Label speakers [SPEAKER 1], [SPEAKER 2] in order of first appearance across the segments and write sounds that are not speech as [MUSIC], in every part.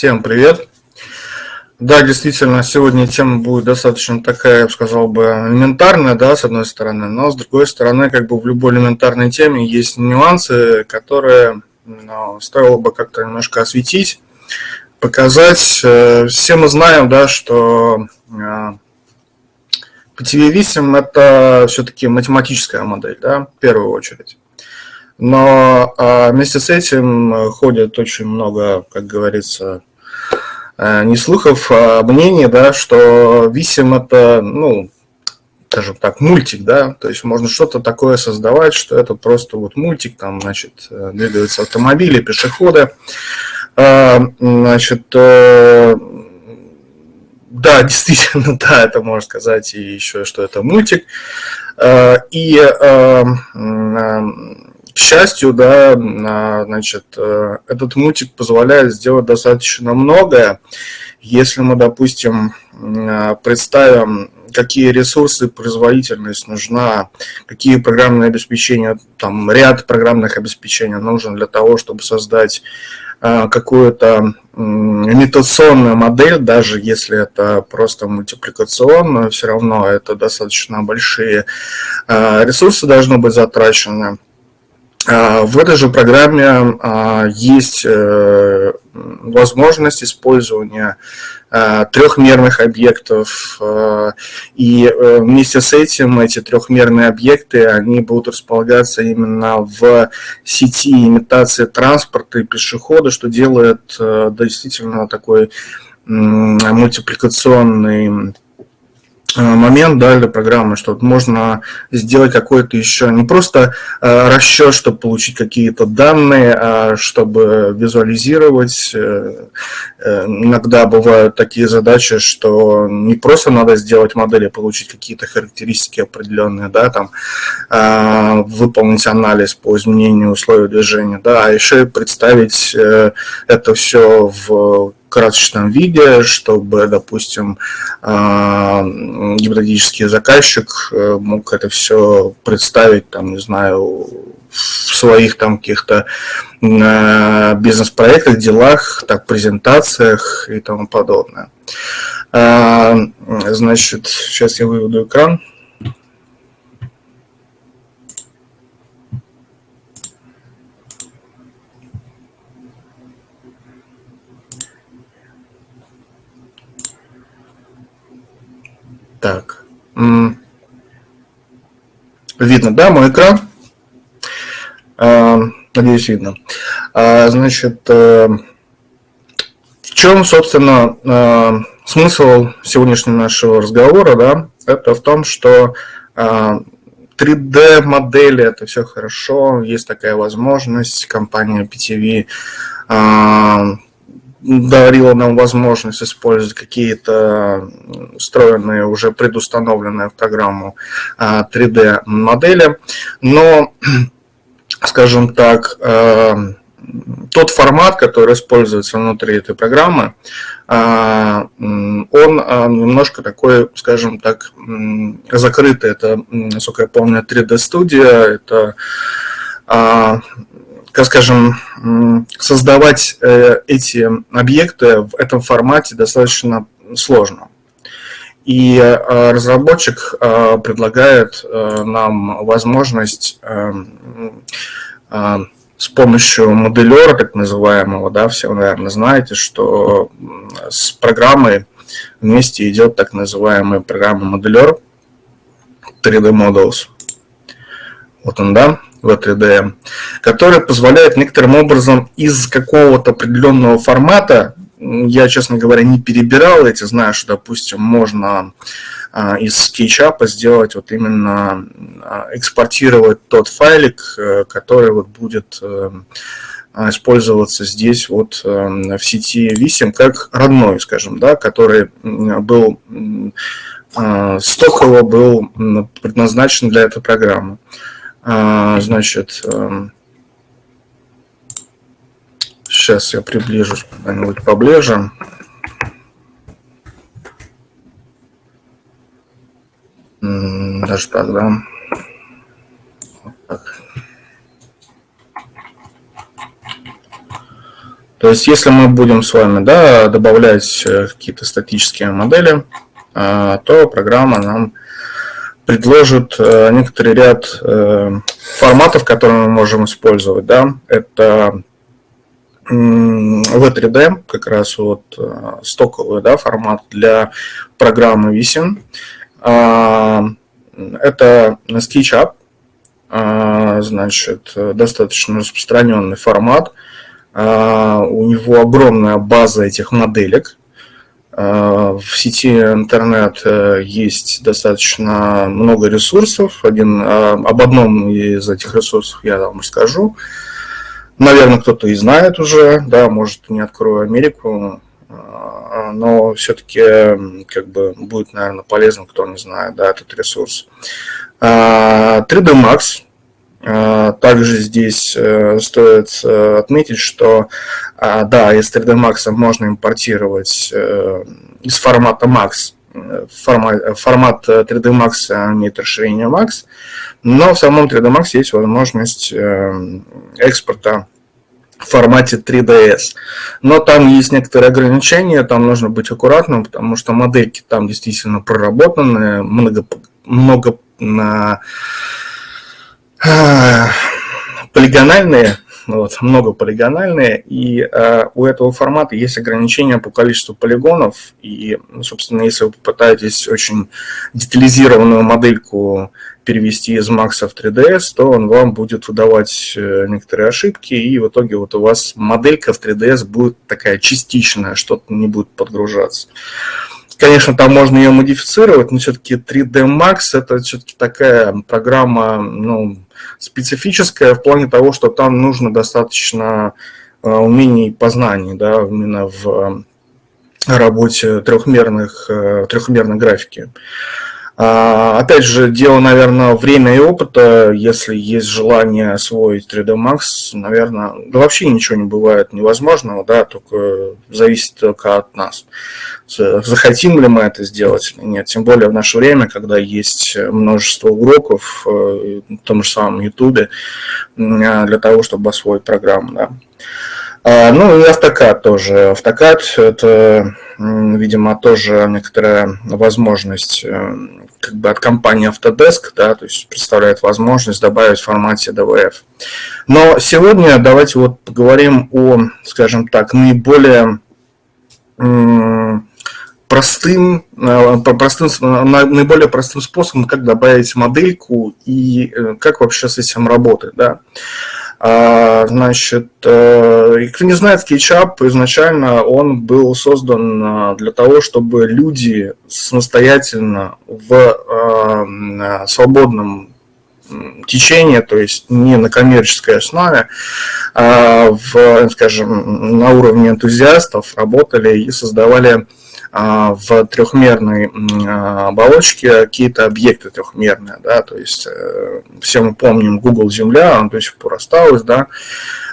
[SPEAKER 1] Всем привет! Да, действительно, сегодня тема будет достаточно такая, я бы сказал бы, элементарная, да, с одной стороны, но с другой стороны, как бы в любой элементарной теме есть нюансы, которые ну, стоило бы как-то немножко осветить, показать. Э, все мы знаем, да, что PTV э, Висим – это все-таки математическая модель, да, в первую очередь. Но а, вместе с этим ходит очень много, как говорится, Э, не слухов, а мнений, да, что Висим это, ну, скажем так, мультик, да, то есть можно что-то такое создавать, что это просто вот мультик, там, значит, э, двигаются автомобили, пешеходы, а, значит, э, да, [LAUGHS] действительно, да, это можно сказать, и еще, что это мультик, и счастью, да, значит, э, этот мультик позволяет сделать достаточно многое. Если мы, допустим, э, представим, какие ресурсы, производительность нужна, какие программные обеспечения, там ряд программных обеспечений нужен для того, чтобы создать э, какую-то имитационную модель, даже если это просто мультипликационную, все равно это достаточно большие ресурсы должны быть затрачены. А, в этой же программе а, есть э, возможность использования а, трехмерных объектов, и э, вместе с этим эти трехмерные объекты, они будут располагаться именно в сети имитации транспорта и пешехода, что делает э, действительно такой мультипликационный момент да, для программы, что можно сделать какой-то еще не просто э, расчет, чтобы получить какие-то данные, а чтобы визуализировать. Э, э, иногда бывают такие задачи, что не просто надо сделать модель и получить какие-то характеристики определенные, да, там, э, выполнить анализ по изменению условий движения, да, а еще и представить э, это все в красочном виде, чтобы, допустим, а, гипотетический заказчик э, мог это все представить, там, не знаю, в своих там каких-то э, бизнес-проектах, делах, так, презентациях и тому подобное. А, значит, сейчас я выведу экран. Так. Видно, да, мой экран? А, надеюсь, видно. А, значит, э, в чем, собственно, э, смысл сегодняшнего нашего разговора, да? Это в том, что 3D-модели, это все хорошо, есть такая возможность, компания PTV дарила нам возможность использовать какие-то встроенные, уже предустановленные в программу 3D-модели, а, но, [CLEARS THROAT] скажем так, а, тот формат, который используется внутри этой программы, а, он немножко такой, скажем так, закрытый. Это, насколько я помню, 3D-студия, это как скажем, создавать э, эти объекты в этом формате достаточно сложно. И э, разработчик э, предлагает нам возможность с помощью моделера, так называемого, да, все вы, наверное, знаете, что с программой вместе идет так называемая программа моделер 3D Models. Вот он, да в 3D, который позволяет некоторым образом из какого-то определенного формата, я, честно говоря, не перебирал эти, знаю, что, допустим, можно а, из SketchUp сделать вот именно а, экспортировать тот файлик, э, который вот будет э, использоваться здесь вот э, в сети Vissim как родной, скажем, да, который был стоково был предназначен для этой программы. А, значит, сейчас эм, я приближусь куда-нибудь поближе. Даже так? Вот так. То есть, если мы будем с вами да, добавлять э, какие-то статические модели, э, то программа нам предложит э, некоторый ряд форматов, которые мы можем использовать. Да. Это V3D, как раз вот стоковый да, формат для программы Vision. Это SketchUp, значит, достаточно распространенный формат – а, у него огромная база этих моделек. А, в сети интернет э, есть достаточно много ресурсов. Один, а, об одном из этих ресурсов я вам расскажу. Наверное, кто-то и знает уже, да, может, не открою Америку, но все-таки как бы будет, наверное, полезно, кто не знает, да, этот ресурс. 3D Max также здесь э, стоит э, отметить, что а, да, из 3D Max можно импортировать э, из формата Max, формат 3D Max имеет расширение Max, но в самом 3D Max есть возможность экспорта в формате 3DS. Но там есть некоторые ограничения, там нужно быть аккуратным, потому что модельки там действительно проработаны, много, много на полигональные, вот, много полигональные, и э, у этого формата есть ограничения по количеству полигонов, и, собственно, если вы попытаетесь очень детализированную модельку перевести из Max в 3ds, то он вам будет выдавать э, некоторые ошибки, и в итоге вот у вас моделька в 3ds будет такая частичная, что-то не будет подгружаться. Конечно, там можно ее модифицировать, но все-таки 3D Max это все-таки такая программа, ну, специфическая в плане того, что там нужно достаточно э, умений и познаний, да, именно в э, работе трехмерных, э, трехмерной графики. А, опять же, дело, наверное, время и опыта. Если есть желание освоить 3D Max, наверное, да вообще ничего не бывает невозможного, да, только зависит только от нас. Захотим ли мы это сделать или нет. Тем более в наше время, когда есть множество уроков э, в том же самом YouTube для того, чтобы освоить программу, да. А, ну и автокад тоже. Автокад – это, видимо, тоже некоторая возможность э, как бы от компании Autodesk, да, то есть представляет возможность добавить в формате DVF. Но сегодня давайте вот поговорим о, скажем так, наиболее простым, э, простым, наиболее простым способом, как добавить модельку и э, как вообще с этим работать. Да. А, значит, э, кто не знает, SketchUp изначально он был создан а, для того, чтобы люди самостоятельно в а, свободном течении, то есть не на коммерческой основе, а в, скажем, на уровне энтузиастов работали и создавали в трехмерной а, оболочке какие-то объекты трехмерные, да, то есть э, все мы помним Google Земля, он до сих пор осталось, да,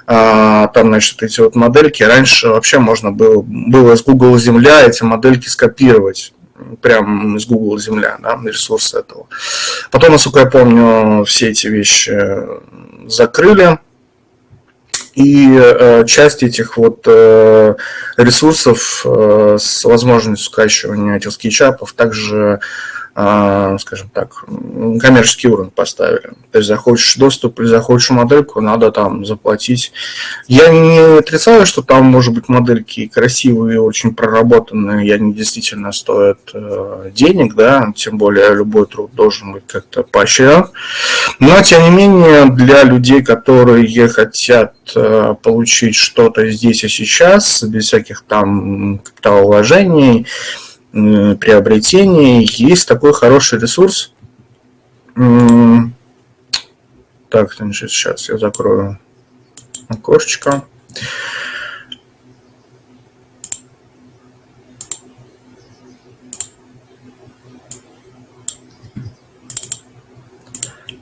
[SPEAKER 1] а, там, значит, эти вот модельки, раньше вообще можно было, было из Google Земля эти модельки скопировать, прям из Google Земля, да, ресурс этого. Потом, насколько я помню, все эти вещи закрыли, и э, часть этих вот э, ресурсов э, с возможностью скачивания этих скетчапов также скажем так, коммерческий уровень поставили. То есть захочешь доступ или захочешь модельку, надо там заплатить. Я не отрицаю, что там может быть модельки красивые, очень проработанные, и они действительно стоят э, денег, да, тем более любой труд должен быть как-то поощрен. Но, тем не менее, для людей, которые хотят э, получить что-то здесь и сейчас, без всяких там капиталовложений, приобретений есть такой хороший ресурс. Так, значит, сейчас я закрою окошечко.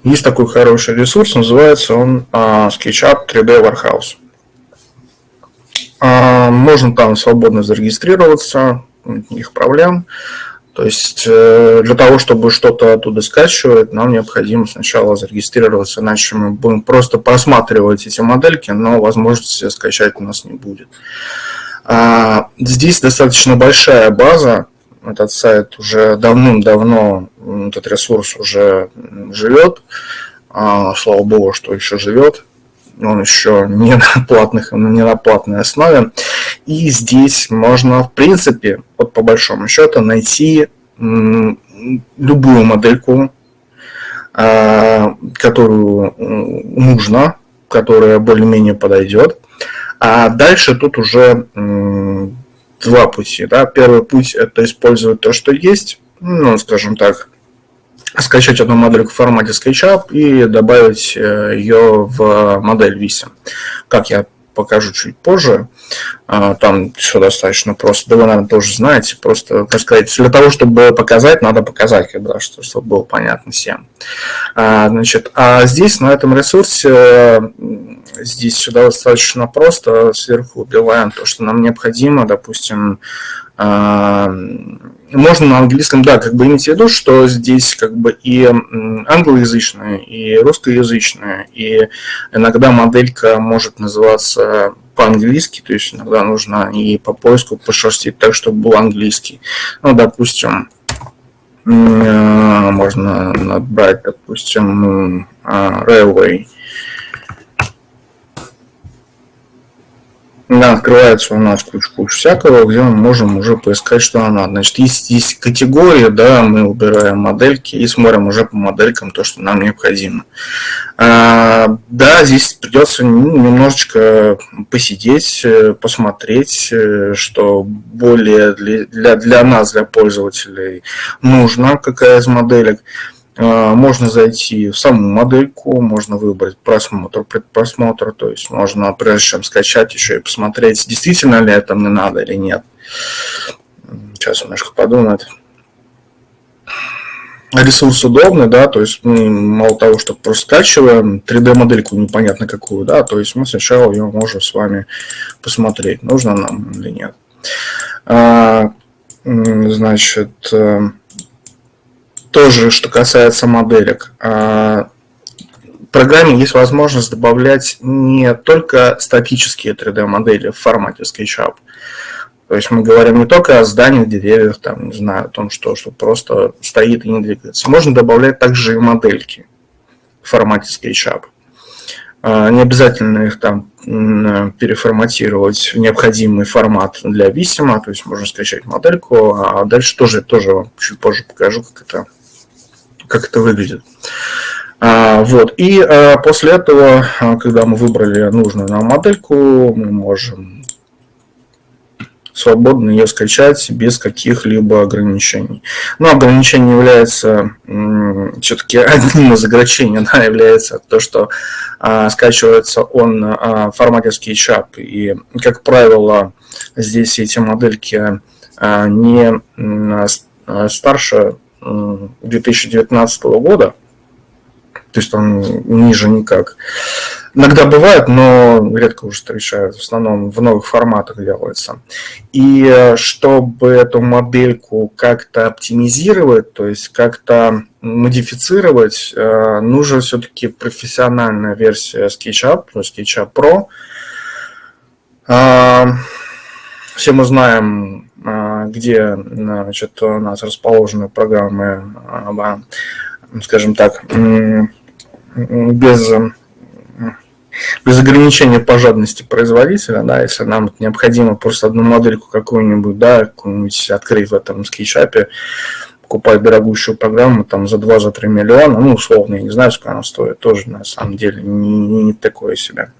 [SPEAKER 1] Есть такой хороший ресурс, называется он uh, SketchUp 3D Warehouse. Uh, можно там свободно зарегистрироваться, никаких проблем. То есть э, для того, чтобы что-то оттуда скачивать, нам необходимо сначала зарегистрироваться, иначе мы будем просто просматривать эти модельки, но возможности скачать у нас не будет. А, здесь достаточно большая база, этот сайт уже давным-давно, этот ресурс уже живет, а, слава богу, что еще живет, он еще не на, платных, не на платной основе. И здесь можно, в принципе, вот по большому счету, найти любую модельку, а, которую нужно, которая более-менее подойдет. А дальше тут уже два пути. Да? Первый путь – это использовать то, что есть, ну, скажем так, скачать одну модельку в формате SketchUp и добавить э, ее в модель Visa. Как я покажу чуть позже. А, там все достаточно просто. Да вы, наверное, тоже знаете. Просто, как сказать, для того, чтобы показать, надо показать, когда, что, чтобы было понятно всем. А, значит, а здесь, на этом ресурсе, здесь сюда достаточно просто. Сверху убиваем то, что нам необходимо. Допустим, можно на английском, да, как бы иметь в виду, что здесь как бы и англоязычная, и русскоязычная, и иногда моделька может называться по-английски, то есть иногда нужно и по поиску пошерстить так, чтобы был английский. Ну, допустим, можно набрать, допустим, а, railway, Да, открывается у нас куча-куча всякого, где мы можем уже поискать, что нам надо. Значит, есть, есть категории, да, мы убираем модельки и смотрим уже по моделькам то, что нам необходимо. А, да, здесь придется немножечко посидеть, э, посмотреть, э, что более для, для, для нас, для пользователей, нужно, какая из моделек. А, можно зайти в саму модельку, можно выбрать просмотр, предпросмотр, то есть можно прежде чем скачать еще и посмотреть, действительно ли это мне надо или нет. Сейчас немножко подумать. Ресурс удобный, да, то есть мы мало того, что просто скачиваем 3D-модельку непонятно какую, да, то есть мы сначала ее можем с вами посмотреть, нужно нам или нет. А, значит, э, тоже, что касается моделек. А, в программе есть возможность добавлять не только статические 3D-модели в формате SketchUp. То есть мы говорим не только о зданиях, деревьях, там, не знаю, о том, что, что просто стоит и не двигается. Можно добавлять также и модельки в формате SketchUp. А, не обязательно их там переформатировать в необходимый формат для Visima, то есть можно скачать модельку, а дальше тоже, тоже чуть позже покажу, как это как это выглядит. А, вот. И а, после этого, а, когда мы выбрали нужную нам модельку, мы можем свободно ее скачать без каких-либо ограничений. Но ограничение является все-таки [LAUGHS] одним из ограничений, да, является то, что а, скачивается он а, в формате SketchUp. И, как правило, здесь эти модельки а, не а, старше 2019 года, то есть там ниже никак. Иногда бывает, но редко уже встречают, в основном в новых форматах делается. И э, чтобы эту модельку как-то оптимизировать, то есть как-то модифицировать, э, нужна все-таки профессиональная версия SketchUp, то есть SketchUp Pro. А, все мы знаем где значит, у нас расположены программы, а, скажем так, без, без ограничения по жадности производителя, да, если нам необходимо просто одну модельку какую-нибудь, да, какую-нибудь открыть в этом скетчапе, покупать дорогущую программу там за 2-3 миллиона, ну, условно, я не знаю, сколько она стоит, тоже на самом деле не, не такое себе.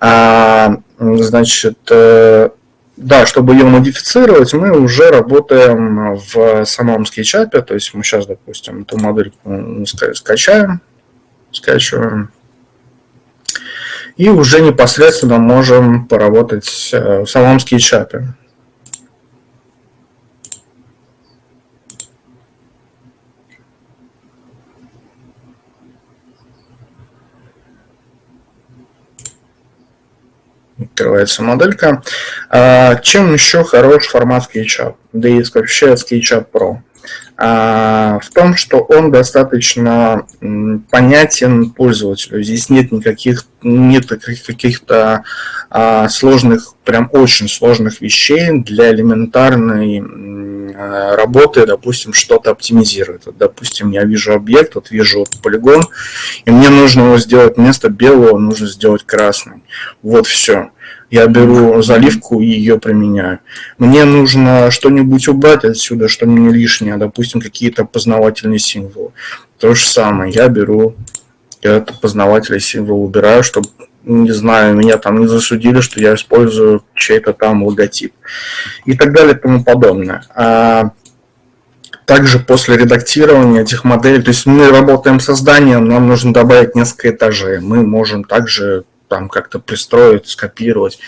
[SPEAKER 1] А, значит, э, да, чтобы ее модифицировать, мы уже работаем в самом скетчапе, то есть мы сейчас, допустим, эту модельку скачаем, скачиваем, и уже непосредственно можем поработать э, в самом скетчапе. Открывается моделька. А, чем еще хорош формат SketchUp, да и вообще SketchUp Pro? А, в том, что он достаточно понятен пользователю. Здесь нет никаких нет каких-то а, сложных, прям очень сложных вещей для элементарной работы, допустим, что-то оптимизировать. Допустим, я вижу объект, вот вижу полигон, и мне нужно его сделать вместо белого, нужно сделать красный. Вот все я беру заливку и ее применяю. Мне нужно что-нибудь убрать отсюда, что мне лишнее, допустим, какие-то познавательные символы. То же самое, я беру этот познавательный символ, убираю, чтобы, не знаю, меня там не засудили, что я использую чей-то там логотип. И так далее и тому подобное. А также после редактирования этих моделей, то есть мы работаем с созданием, нам нужно добавить несколько этажей. Мы можем также там как-то пристроить, скопировать.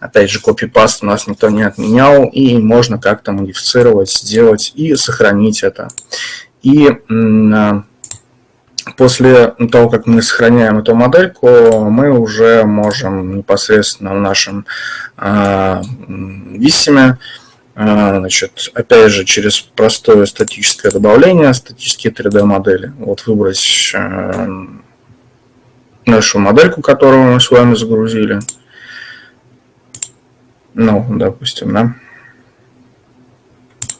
[SPEAKER 1] Опять же, копипаст у нас никто не отменял, и можно как-то модифицировать, сделать и сохранить это. И а, после того, как мы сохраняем эту модельку, мы уже можем непосредственно в нашем э, висиме, э, значит, опять же, через простое статическое добавление, статические 3D-модели, вот выбрать нашу модельку, которую мы с вами загрузили. Ну, допустим, да.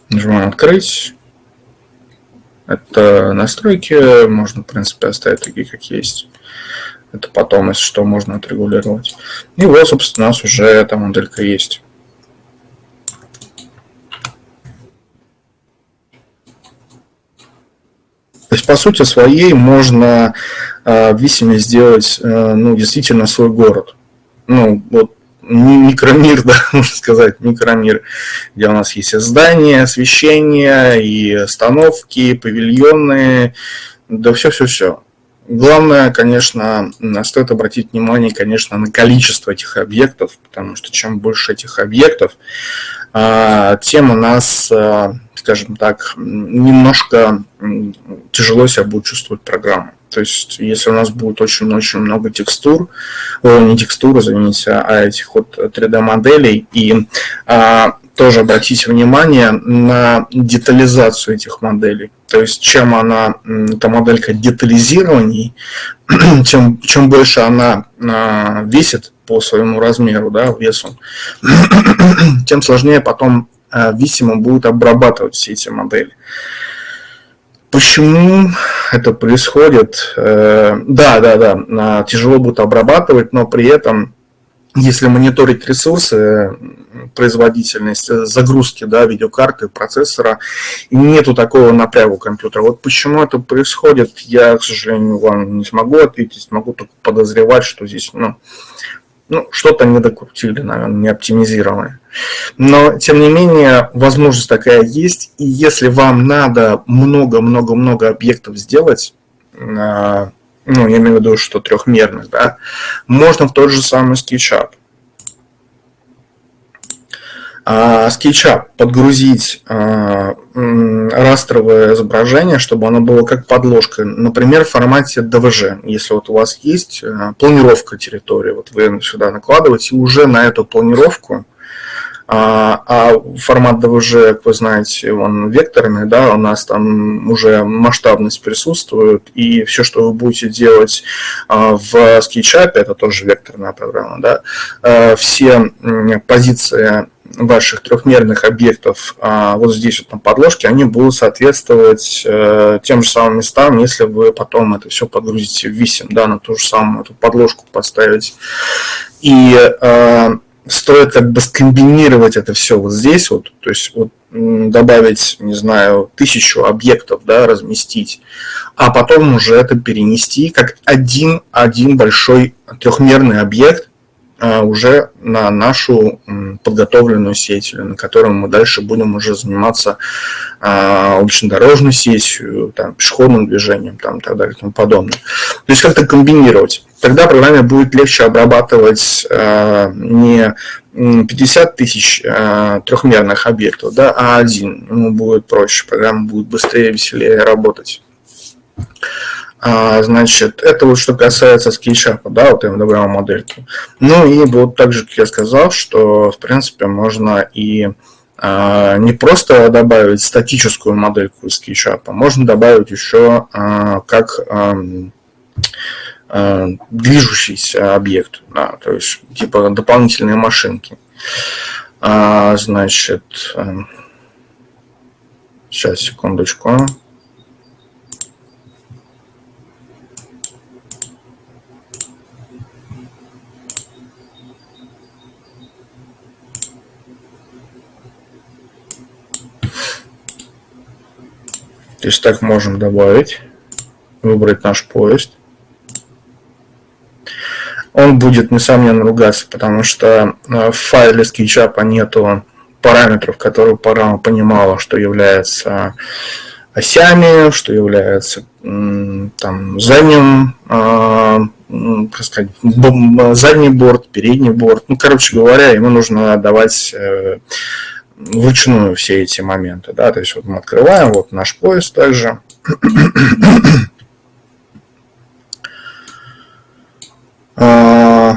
[SPEAKER 1] Нажимаем «Открыть». Это настройки, можно, в принципе, оставить такие, как есть. Это потом, если что, можно отрегулировать. И вот, собственно, у нас уже эта моделька есть. То есть, по сути своей, можно в Висиме сделать, э, ну, действительно свой город. Ну, вот микромир, [LAUGHS] да, можно сказать, микромир, где у нас есть здания, освещение, и остановки, павильоны, да все-все-все. Главное, конечно, стоит обратить внимание, конечно, на количество этих объектов, потому что чем больше этих объектов, а, тем у нас, а, скажем так, немножко тяжело себя будет чувствовать программа. То есть, если у нас будет очень-очень много текстур, не текстур, извините, а этих вот 3D-моделей, и а, тоже обратите внимание на детализацию этих моделей. То есть, чем она, эта моделька детализированней, [CLEARS THROAT] тем, чем больше она а, весит, по своему размеру, да, весу, [CLEARS THROAT] тем сложнее потом э, Висимо будет обрабатывать все эти модели. Почему это происходит? Э, да, да, да, тяжело будет обрабатывать, но при этом, если мониторить ресурсы, производительность загрузки да, видеокарты, процессора, нету такого напряга компьютера. Вот почему это происходит, я, к сожалению, вам не смогу ответить, могу только подозревать, что здесь ну, ну, что-то не докрутили, наверное, не оптимизировали. Но, тем не менее, возможность такая есть. И если вам надо много-много-много объектов сделать, а, ну, я имею в виду, что трехмерных, да, можно в тот же самый SketchUp. А, SketchUp подгрузить а, растровое изображение, чтобы оно было как подложка, например, в формате DVG. Если вот у вас есть а, планировка территории, вот вы сюда накладываете, и уже на эту планировку, а формат DVG, как вы знаете, он векторный, да, у нас там уже масштабность присутствует, и все, что вы будете делать в SketchUp, это тоже векторная программа, да, все позиции ваших трехмерных объектов а вот здесь вот на подложке, они будут соответствовать э, тем же самым местам, если вы потом это все подгрузите в висим, да, на ту же самую эту подложку поставить. И э, стоит как бы скомбинировать это все вот здесь вот, то есть вот добавить, не знаю, тысячу объектов, да, разместить, а потом уже это перенести как один, один большой трехмерный объект, уже на нашу подготовленную сеть, на которой мы дальше будем уже заниматься а, улично-дорожной сетью, там, пешеходным движением там, и так далее и тому подобное. То есть как-то комбинировать. Тогда программе будет легче обрабатывать а, не 50 тысяч трехмерных объектов, да, а один. Ему будет проще, программа будет быстрее, веселее работать. А, значит, это вот что касается скетчапа, да, вот добавил модельки. Ну и вот так же, как я сказал, что, в принципе, можно и а, не просто добавить статическую модельку из SketchUp, можно добавить еще а, как а, а, движущийся объект, да, то есть типа дополнительные машинки. А, значит, а, сейчас, секундочку. То есть так можем добавить, выбрать наш поезд. Он будет, несомненно, ругаться, потому что э, в файле SketchUp нету параметров, которые программа понимала, что является осями, что является там, задним, э, как сказать, задний борт, передний борт. Ну, короче говоря, ему нужно давать э, вручную все эти моменты. Да? То есть вот мы открываем, вот наш поезд также. [CLEARS THROAT] А,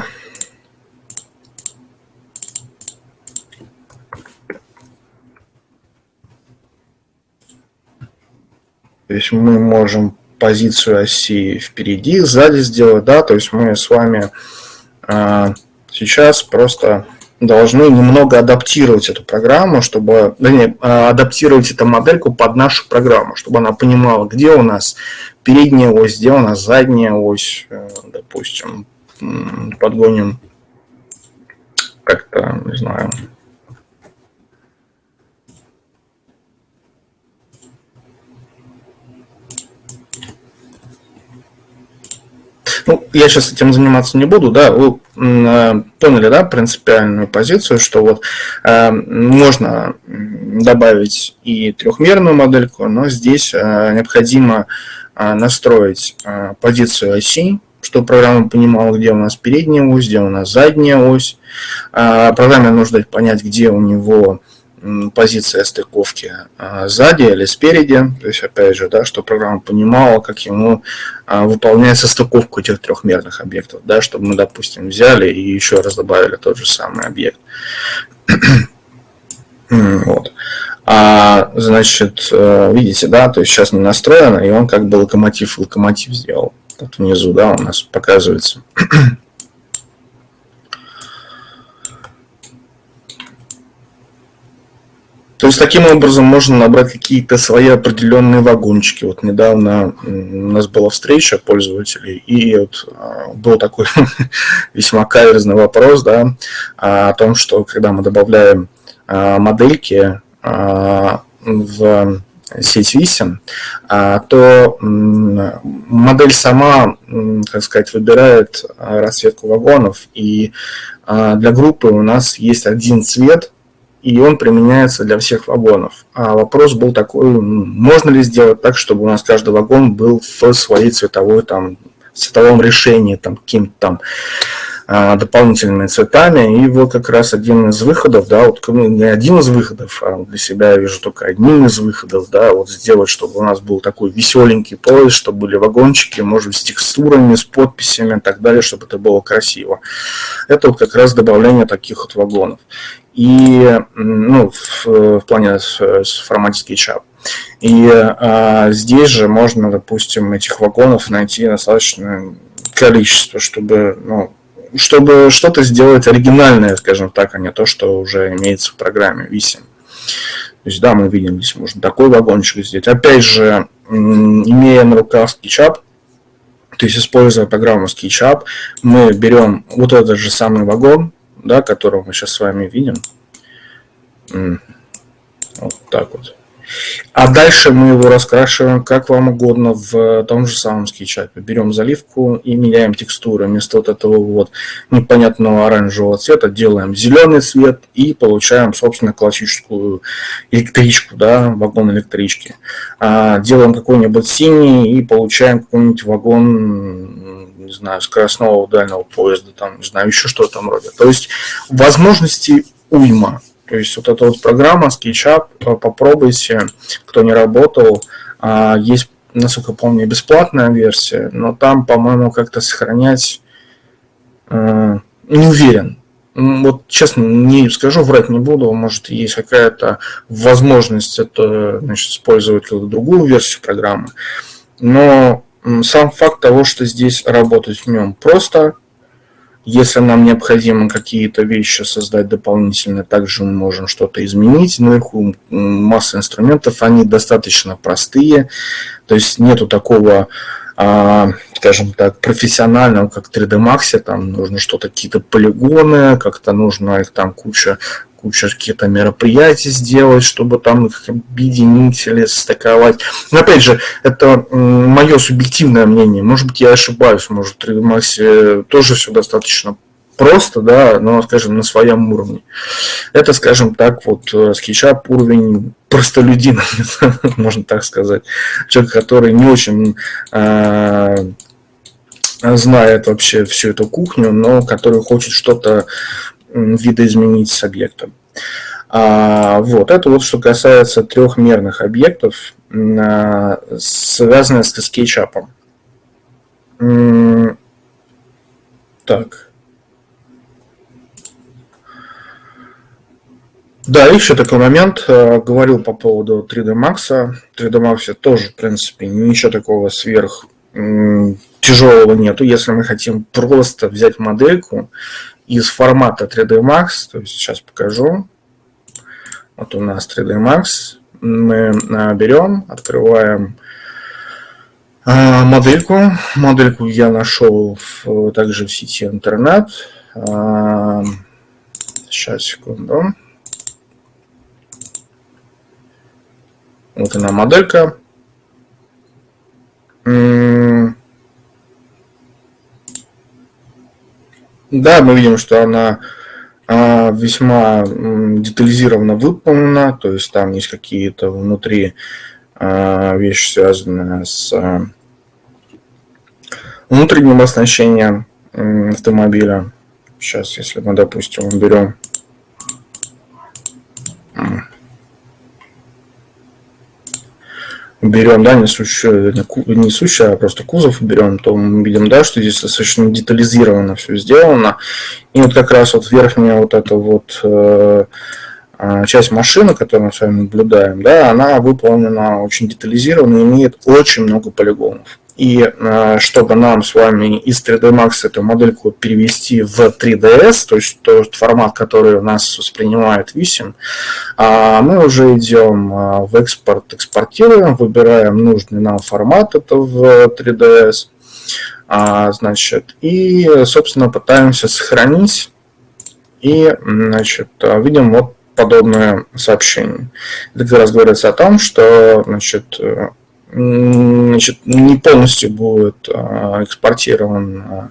[SPEAKER 1] то есть мы можем позицию оси впереди, сзади сделать, да, то есть мы с вами а, сейчас просто должны немного адаптировать эту программу, чтобы, не, а, адаптировать эту модельку под нашу программу, чтобы она понимала, где у нас передняя ось, где у нас задняя ось, э, допустим, подгоним как-то, не знаю, Ну, я сейчас этим заниматься не буду, да, вы э, поняли, да, принципиальную позицию, что вот э, можно добавить и трехмерную модельку, но здесь э, необходимо э, настроить э, позицию оси, чтобы программа понимала, где у нас передняя ось, где у нас задняя ось. Э, программе нужно понять, где у него позиция стыковки а, сзади или спереди, то есть опять же, да, что программа понимала, как ему а, выполняется стыковка этих трехмерных объектов, да, чтобы мы, допустим, взяли и еще раз добавили тот же самый объект. [CLEARS THROAT] вот. А, значит, э, видите, да, то есть сейчас не настроено, и он как бы локомотив локомотив сделал. Тут внизу, да, у нас показывается. [CLEARS THROAT] То есть таким образом можно набрать какие-то свои определенные вагончики. Вот недавно у нас была встреча пользователей, и вот а, был такой [LAUGHS] весьма каверзный вопрос да, о том, что когда мы добавляем а, модельки а, в сеть висим, то модель сама, как сказать, выбирает расцветку вагонов, и для группы у нас есть один цвет, и он применяется для всех вагонов. А вопрос был такой, можно ли сделать так, чтобы у нас каждый вагон был в своей цветовой, там, цветовом решении, там, каким-то там а, дополнительными цветами. И вот как раз один из выходов, да, вот не один из выходов, а для себя я вижу только одним из выходов, да, вот сделать, чтобы у нас был такой веселенький поезд, чтобы были вагончики, может быть, с текстурами, с подписями и так далее, чтобы это было красиво. Это вот как раз добавление таких вот вагонов и ну, в, в плане с, с формате SketchUp. И а, здесь же можно, допустим, этих вагонов найти достаточное количество, чтобы, ну, чтобы что-то сделать оригинальное, скажем так, а не то, что уже имеется в программе Visi. То есть, да, мы видим, здесь можно такой вагончик сделать. Опять же, имея на руках SketchUp, то есть, используя программу SketchUp, мы берем вот этот же самый вагон, да, которого мы сейчас с вами видим. Вот так вот. А дальше мы его раскрашиваем как вам угодно в том же самом скетчапе. Берем заливку и меняем текстуру. Вместо вот этого вот непонятного оранжевого цвета делаем зеленый цвет и получаем, собственно, классическую электричку, да, вагон электрички. А делаем какой-нибудь синий и получаем какой-нибудь вагон не знаю, скоростного дальнего поезда, там, не знаю, еще что-то там роде. То есть возможностей уйма. То есть вот эта вот программа SketchUp, попробуйте, кто не работал, а, есть насколько помню, бесплатная версия, но там, по-моему, как-то сохранять э, не уверен. Вот честно, не скажу, врать не буду, может есть какая-то возможность это значит, использовать другую версию программы, но сам факт того, что здесь работать в нем просто, если нам необходимо какие-то вещи создать дополнительно, также мы можем что-то изменить. Наверху масса инструментов, они достаточно простые, то есть нету такого а, скажем так, профессионального, как 3D Max, там нужно что-то, какие-то полигоны, как-то нужно их там куча куча каких-то мероприятий сделать, чтобы там их объединить или стыковать. Но опять же, это мое субъективное мнение. Может быть, я ошибаюсь, может, в 3D Max тоже все достаточно просто, да, но, скажем, на своем уровне. Это, скажем так, вот э, скетчап уровень простолюдина, [LAUGHS] можно так сказать. Человек, который не очень э, знает вообще всю эту кухню, но который хочет что-то видоизменить с объектом. А, вот, это вот что касается трехмерных объектов, а, связанных с скетчапом. Так. Да, еще такой момент. А, говорил по поводу 3D Max. 3D Max тоже, в принципе, ничего такого сверх тяжелого нету. Если мы хотим просто взять модельку из формата 3D Max, то есть сейчас покажу. Вот у нас 3D Max. Мы а, берем, открываем а, модельку. Модельку я нашел в, также в сети интернет. А, сейчас, секунду. Вот она моделька. Да, мы видим, что она а, весьма детализированно выполнена, то есть там есть какие-то внутри а, вещи, связанные с а, внутренним оснащением автомобиля. Сейчас, если мы, допустим, берем берем, да, несущую, несущую, а просто кузов берем, то мы видим, да, что здесь достаточно детализированно все сделано. И вот как раз вот верхняя вот эта вот э, а, часть машины, которую мы с вами наблюдаем, да, она выполнена очень детализированно и имеет очень много полигонов. И э, чтобы нам с вами из 3D Max эту модельку перевести в 3DS, то есть тот формат, который у нас воспринимает 8, а, мы уже идем э, в экспорт, экспортируем, выбираем нужный нам формат, это в 3DS, а, значит, и, собственно, пытаемся сохранить, и, значит, видим вот подобное сообщение. Это как раз говорится о том, что, значит, значит, не полностью будет а, экспортирован а,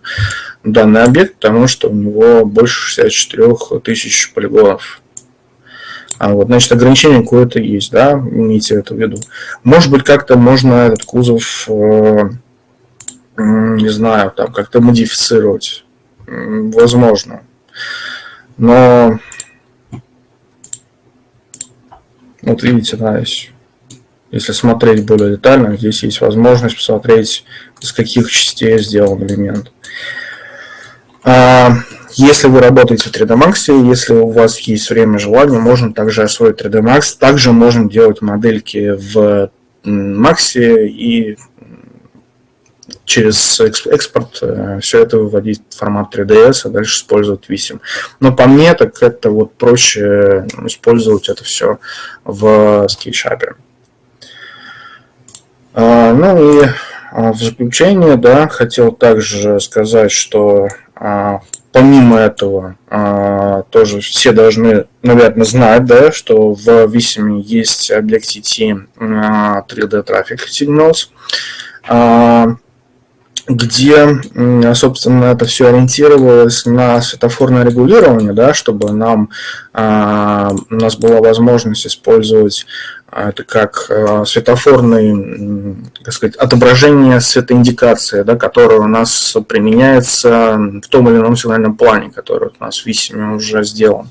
[SPEAKER 1] данный объект, потому что у него больше 64 тысяч полигонов. А вот, значит, ограничение какое-то есть, да, имейте это в виду. Может быть, как-то можно этот кузов, э, не знаю, там как-то модифицировать. Возможно. Но, вот видите, да, есть если смотреть более детально, здесь есть возможность посмотреть, из каких частей сделан элемент. А, если вы работаете в 3D Max, если у вас есть время и желание, можно также освоить 3D Max. Также можно делать модельки в Max и через экспорт э, все это выводить в формат 3ds, а дальше использовать Vissim. Но по мне, так это вот проще использовать это все в SketchUp. А, ну и а, в заключение, да, хотел также сказать, что а, помимо этого тоже все должны, наверное, знать, да, что в Vissim есть Objective-C 3D Traffic Signals, где, собственно, это все ориентировалось на светофорное регулирование, да, чтобы нам, у нас была возможность использовать это как э, светофорный, так сказать, отображение светоиндикации, да, которая у нас применяется в том или ином сигнальном плане, который у нас в Висиме уже сделан.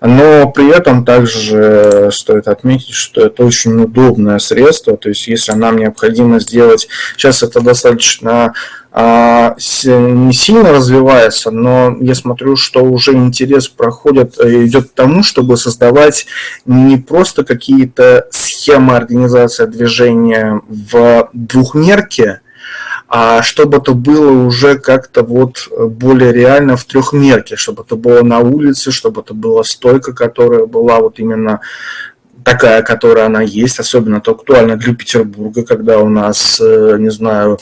[SPEAKER 1] Но при этом также стоит отметить, что это очень удобное средство, то есть если нам необходимо сделать, сейчас это достаточно а, не сильно развивается, но я смотрю, что уже интерес проходит, э, идет к тому, чтобы создавать не просто какие-то схемы организации движения в двухмерке, а чтобы это было уже как-то вот более реально в трехмерке, чтобы это было на улице, чтобы это была стойка, которая была вот именно такая, которая она есть, особенно это актуально для Петербурга, когда у нас, э, не знаю,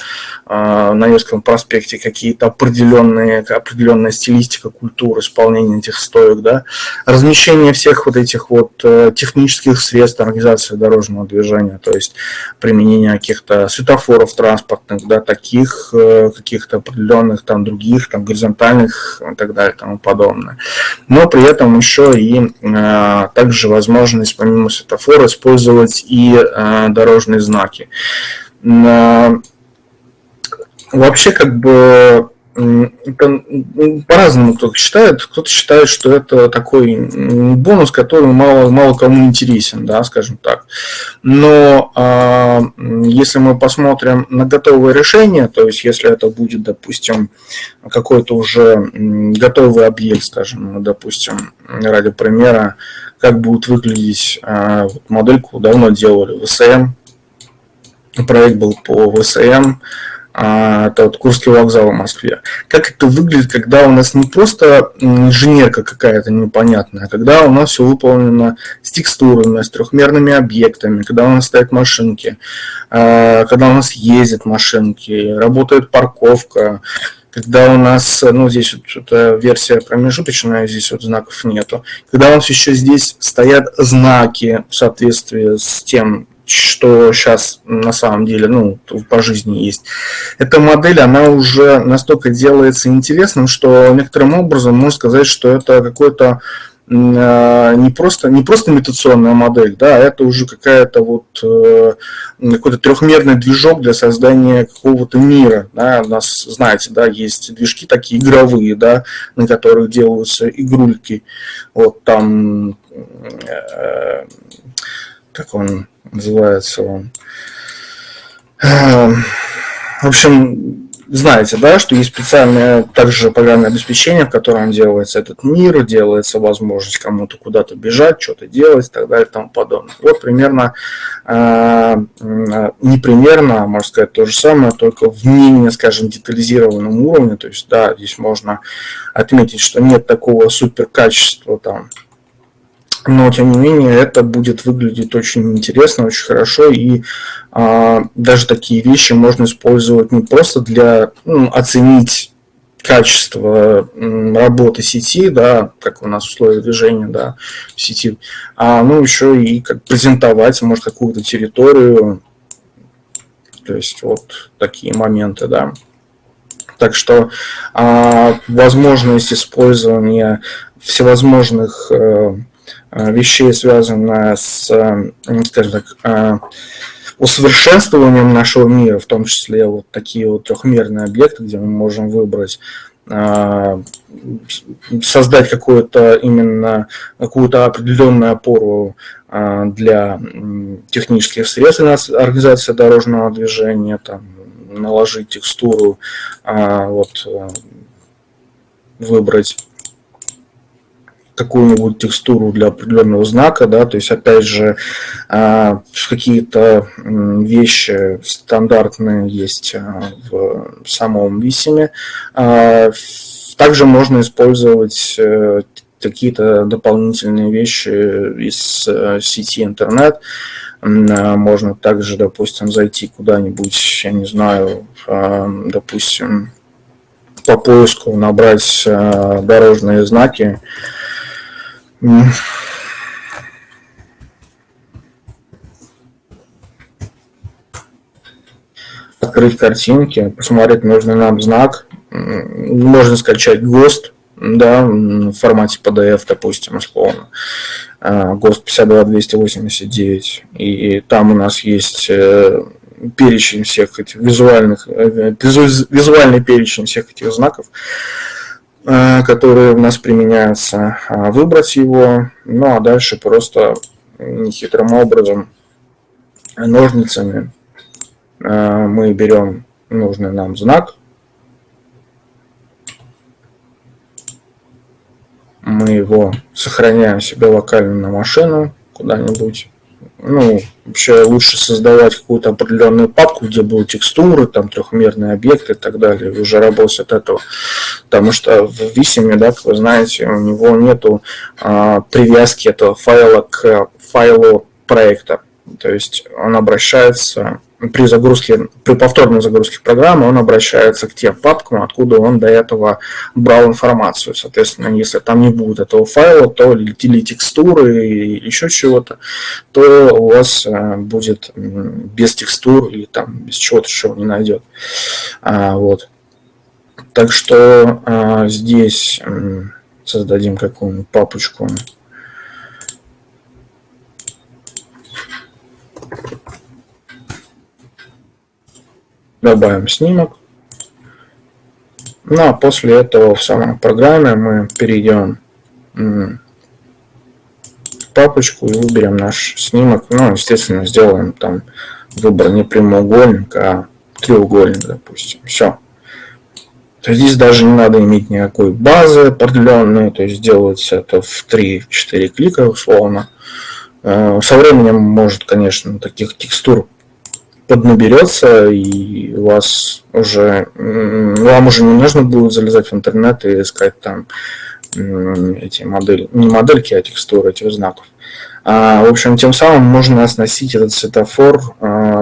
[SPEAKER 1] э, на Невском проспекте какие-то определенные, определенная стилистика, культура исполнения этих стоек, да, размещение всех вот этих вот э, технических средств организации дорожного движения, то есть применение каких-то светофоров транспортных, да, таких каких-то определенных там других, там горизонтальных и так далее и тому подобное. Но при этом еще и также возможность помимо помимо светофора использовать и э, дорожные знаки. Э, вообще, как бы, по-разному кто-то считает. Кто-то считает, что это такой бонус, который мало, мало кому интересен, да, скажем так. Но а, если мы посмотрим на готовое решение, то есть если это будет, допустим, какой-то уже готовый объект, скажем, ну, допустим, ради примера, как будет выглядеть а, модельку давно делали ВСМ. Проект был по ВСМ, а, это вот Курский вокзал в Москве. Как это выглядит, когда у нас не просто инженерка какая-то непонятная, а когда у нас все выполнено с текстурами, с трехмерными объектами, когда у нас стоят машинки, а, когда у нас ездят машинки, работает парковка, когда у нас, ну, здесь вот эта версия промежуточная, здесь вот знаков нету, когда у нас еще здесь стоят знаки в соответствии с тем, что сейчас на самом деле, ну, по жизни есть. Эта модель, она уже настолько делается интересным, что некоторым образом можно сказать, что это какой-то а, не просто, не просто имитационная модель, да, а это уже какая-то вот э, какой-то трехмерный движок для создания какого-то мира. Да. У нас, знаете, да, есть движки такие игровые, да, на которых делаются игрульки. Вот там, э, как он называется он. Э, в общем, знаете, да, что есть специальное также программное обеспечение, в котором делается этот мир, делается возможность кому-то куда-то бежать, что-то делать и так далее и тому подобное. Вот примерно, э, не примерно, а можно сказать то же самое, только в менее, скажем, детализированном уровне. То есть, да, здесь можно отметить, что нет такого супер качества там но тем не менее это будет выглядеть очень интересно, очень хорошо, и а, даже такие вещи можно использовать не просто для ну, оценить качество работы сети, да, как у нас условия движения, да, в сети, а ну еще и как презентовать, может, какую-то территорию, то есть вот такие моменты, да. Так что а, возможность использования всевозможных э, вещей, связанная с, э, скажем так, э, усовершенствованием нашего мира, в том числе вот такие вот трехмерные объекты, где мы можем выбрать создать какую-то именно какую-то определенную опору для технических средств организации дорожного движения, там, наложить текстуру, вот, выбрать какую-нибудь текстуру для определенного знака, да, то есть опять же а, какие-то вещи стандартные есть а, в самом висиме. А, также можно использовать э, какие-то дополнительные вещи из э, сети интернет. Можно также, допустим, зайти куда-нибудь, я не знаю, допустим, по поиску набрать дорожные знаки, Открыть картинки, посмотреть нужный нам знак. Можно скачать ГОСТ, да, в формате PDF, допустим, условно. А, ГОСТ 52289. И там у нас есть э, перечень всех этих визуальных, э, визуальный перечень всех этих знаков. А, которые у нас применяются, выбрать его, ну а дальше просто нехитрым образом ножницами мы берем нужный нам знак, мы его сохраняем себе локально на машину куда-нибудь. Ну, вообще лучше создавать какую-то определенную папку, где будут текстуры, там трехмерные объекты и так далее, и уже работать от этого. Потому что в Vисime, да, как вы знаете, у него нету а, привязки этого файла к файлу проекта. То есть он обращается при загрузке, при повторной загрузке программы он обращается к тем папкам, откуда он до этого брал информацию. Соответственно, если там не будет этого файла, то или текстуры, или еще чего-то, то у вас э, будет без текстур или там без чего-то, чего не найдет. А, вот. Так что а, здесь создадим какую-нибудь папочку добавим снимок. Ну а после этого в самой программе мы перейдем в папочку и выберем наш снимок. Ну, естественно, сделаем там выбор не прямоугольник, а треугольник, допустим. Все. То есть здесь даже не надо иметь никакой базы определенной, то есть делается это в 3-4 клика условно. Э, со временем может, конечно, таких текстур поднаберется, и вас уже, вам уже не нужно будет залезать в интернет и искать там эти модели, не модельки, а текстуры этих знаков. А, в общем, тем самым можно оснастить этот светофор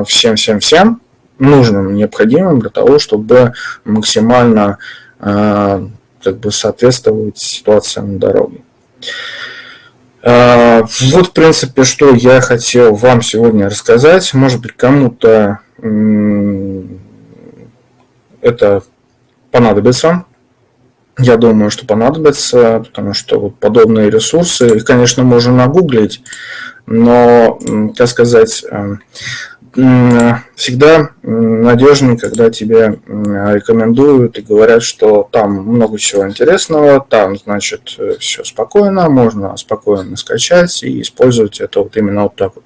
[SPEAKER 1] всем-всем-всем нужным, необходимым для того, чтобы максимально а, как бы соответствовать ситуации на дороге. А, вот, в принципе, что я хотел вам сегодня рассказать. Может быть, кому-то это понадобится. Я думаю, что понадобится, потому что вот подобные ресурсы, конечно, можно нагуглить, но, так сказать, э, всегда надежнее, когда тебе рекомендуют и говорят, что там много всего интересного, там, значит, все спокойно, можно спокойно скачать и использовать это вот именно вот так вот.